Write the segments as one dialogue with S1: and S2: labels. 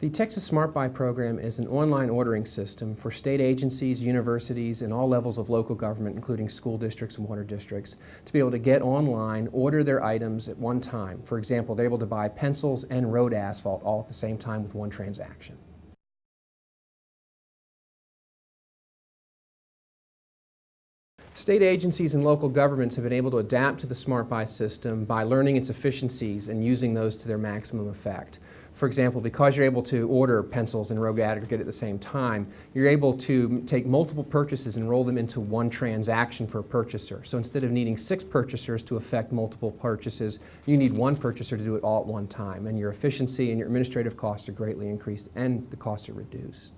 S1: The Texas Smart Buy program is an online ordering system for state agencies, universities, and all levels of local government, including school districts and water districts, to be able to get online, order their items at one time. For example, they're able to buy pencils and road asphalt all at the same time with one transaction. State agencies and local governments have been able to adapt to the Smart Buy system by learning its efficiencies and using those to their maximum effect. For example, because you're able to order pencils and rogue aggregate at the same time, you're able to take multiple purchases and roll them into one transaction for a purchaser. So instead of needing six purchasers to affect multiple purchases, you need one purchaser to do it all at one time. And your efficiency and your administrative costs are greatly increased and the costs are reduced.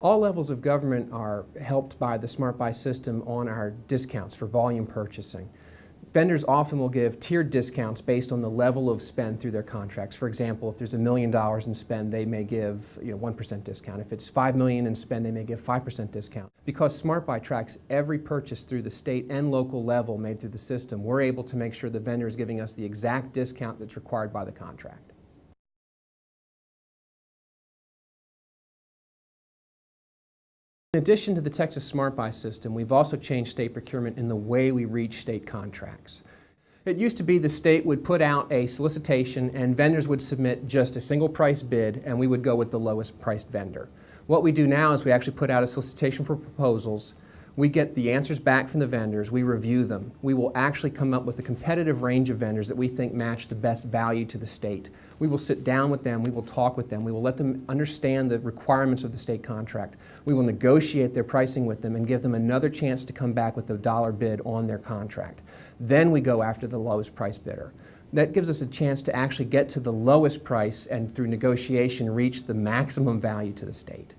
S1: All levels of government are helped by the Smart Buy system on our discounts for volume purchasing. Vendors often will give tiered discounts based on the level of spend through their contracts. For example, if there's a million dollars in spend, they may give you know, 1% discount. If it's 5 million in spend, they may give 5% discount. Because Smart Buy tracks every purchase through the state and local level made through the system, we're able to make sure the vendor is giving us the exact discount that's required by the contract. Addition to the Texas Smart Buy system, we've also changed state procurement in the way we reach state contracts. It used to be the state would put out a solicitation and vendors would submit just a single price bid and we would go with the lowest priced vendor. What we do now is we actually put out a solicitation for proposals we get the answers back from the vendors, we review them. We will actually come up with a competitive range of vendors that we think match the best value to the state. We will sit down with them, we will talk with them, we will let them understand the requirements of the state contract. We will negotiate their pricing with them and give them another chance to come back with a dollar bid on their contract. Then we go after the lowest price bidder. That gives us a chance to actually get to the lowest price and through negotiation reach the maximum value to the state.